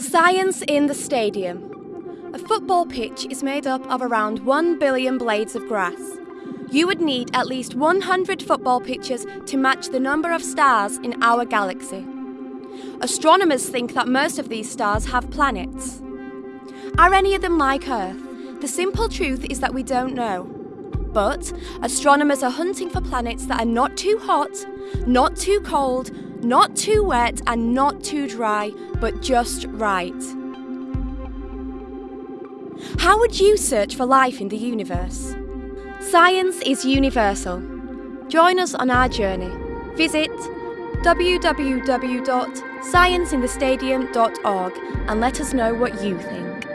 Science in the stadium. A football pitch is made up of around 1 billion blades of grass. You would need at least 100 football pitches to match the number of stars in our galaxy. Astronomers think that most of these stars have planets. Are any of them like Earth? The simple truth is that we don't know. But astronomers are hunting for planets that are not too hot, not too cold, not too wet and not too dry, but just right. How would you search for life in the universe? Science is universal. Join us on our journey. Visit www.scienceinthestadium.org and let us know what you think.